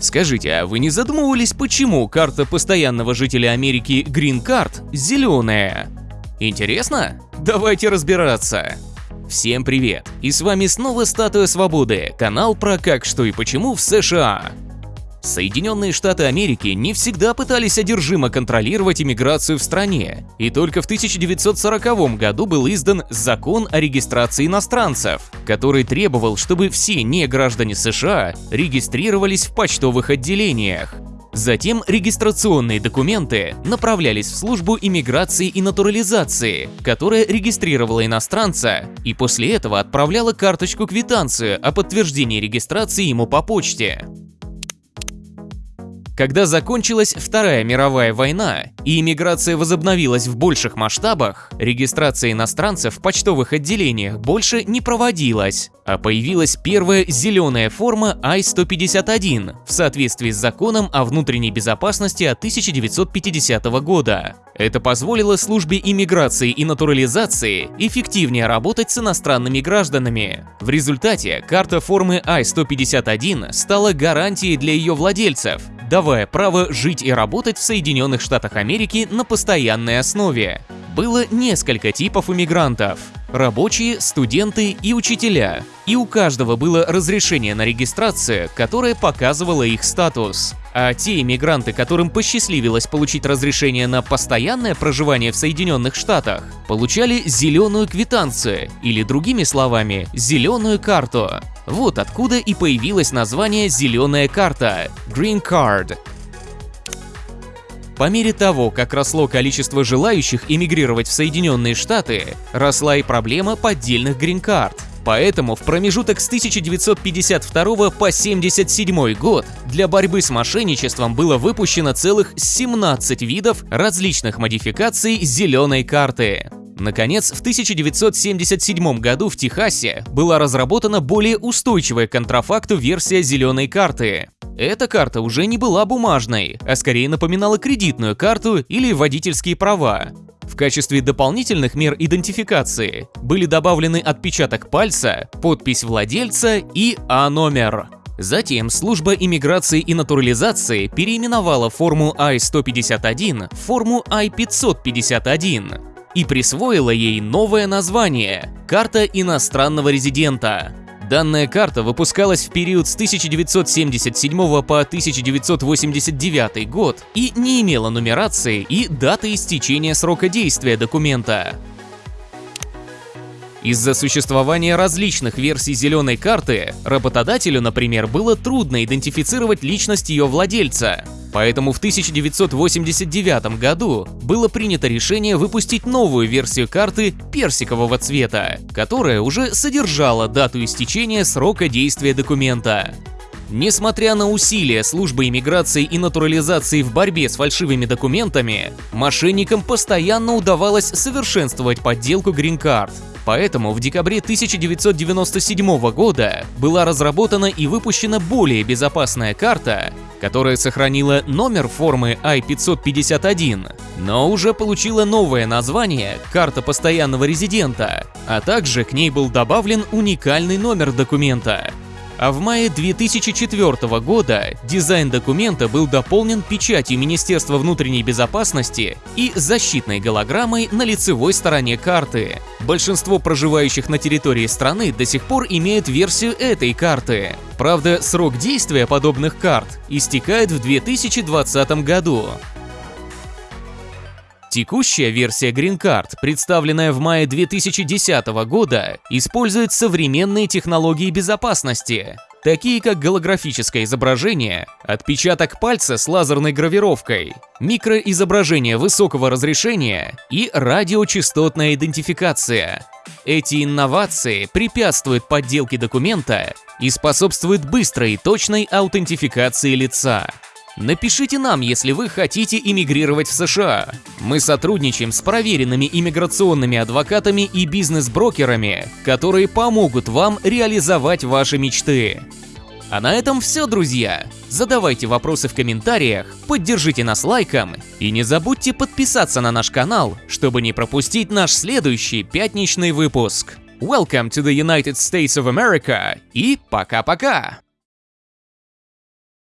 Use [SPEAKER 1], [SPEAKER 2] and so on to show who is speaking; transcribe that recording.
[SPEAKER 1] Скажите, а вы не задумывались, почему карта постоянного жителя Америки Green Card зеленая? Интересно? Давайте разбираться. Всем привет! И с вами снова Статуя Свободы, канал про как, что и почему в США. Соединенные Штаты Америки не всегда пытались одержимо контролировать иммиграцию в стране, и только в 1940 году был издан Закон о регистрации иностранцев, который требовал, чтобы все неграждане США регистрировались в почтовых отделениях. Затем регистрационные документы направлялись в службу иммиграции и натурализации, которая регистрировала иностранца и после этого отправляла карточку-квитанцию о подтверждении регистрации ему по почте. Когда закончилась Вторая мировая война и иммиграция возобновилась в больших масштабах, регистрация иностранцев в почтовых отделениях больше не проводилась, а появилась первая зеленая форма I-151 в соответствии с законом о внутренней безопасности от 1950 года. Это позволило службе иммиграции и натурализации эффективнее работать с иностранными гражданами. В результате карта формы I-151 стала гарантией для ее владельцев, давая право жить и работать в Соединенных Штатах Америки на постоянной основе. Было несколько типов иммигрантов – рабочие, студенты и учителя. И у каждого было разрешение на регистрацию, которое показывало их статус. А те иммигранты, которым посчастливилось получить разрешение на постоянное проживание в Соединенных Штатах, получали зеленую квитанцию, или другими словами, зеленую карту. Вот откуда и появилось название «зеленая карта» – Green Card. По мере того, как росло количество желающих эмигрировать в Соединенные Штаты, росла и проблема поддельных грин-карт. Поэтому в промежуток с 1952 по 1977 год для борьбы с мошенничеством было выпущено целых 17 видов различных модификаций зеленой карты. Наконец, в 1977 году в Техасе была разработана более устойчивая к контрафакту версия зеленой карты. Эта карта уже не была бумажной, а скорее напоминала кредитную карту или водительские права. В качестве дополнительных мер идентификации были добавлены отпечаток пальца, подпись владельца и А-номер. Затем служба иммиграции и натурализации переименовала форму I-151 в форму I-551 и присвоила ей новое название – «Карта иностранного резидента». Данная карта выпускалась в период с 1977 по 1989 год и не имела нумерации и даты истечения срока действия документа. Из-за существования различных версий зеленой карты, работодателю, например, было трудно идентифицировать личность ее владельца. Поэтому в 1989 году было принято решение выпустить новую версию карты персикового цвета, которая уже содержала дату истечения срока действия документа. Несмотря на усилия службы иммиграции и натурализации в борьбе с фальшивыми документами, мошенникам постоянно удавалось совершенствовать подделку грин-карт. Поэтому в декабре 1997 года была разработана и выпущена более безопасная карта, которая сохранила номер формы I-551, но уже получила новое название «Карта постоянного резидента», а также к ней был добавлен уникальный номер документа а в мае 2004 года дизайн документа был дополнен печатью Министерства внутренней безопасности и защитной голограммой на лицевой стороне карты. Большинство проживающих на территории страны до сих пор имеют версию этой карты. Правда, срок действия подобных карт истекает в 2020 году. Текущая версия Green Card, представленная в мае 2010 года, использует современные технологии безопасности, такие как голографическое изображение, отпечаток пальца с лазерной гравировкой, микроизображение высокого разрешения и радиочастотная идентификация. Эти инновации препятствуют подделке документа и способствуют быстрой и точной аутентификации лица. Напишите нам, если вы хотите иммигрировать в США. Мы сотрудничаем с проверенными иммиграционными адвокатами и бизнес-брокерами, которые помогут вам реализовать ваши мечты. А на этом все, друзья. Задавайте вопросы в комментариях, поддержите нас лайком и не забудьте подписаться на наш канал, чтобы не пропустить наш следующий пятничный выпуск. Welcome to the United States of America и пока-пока!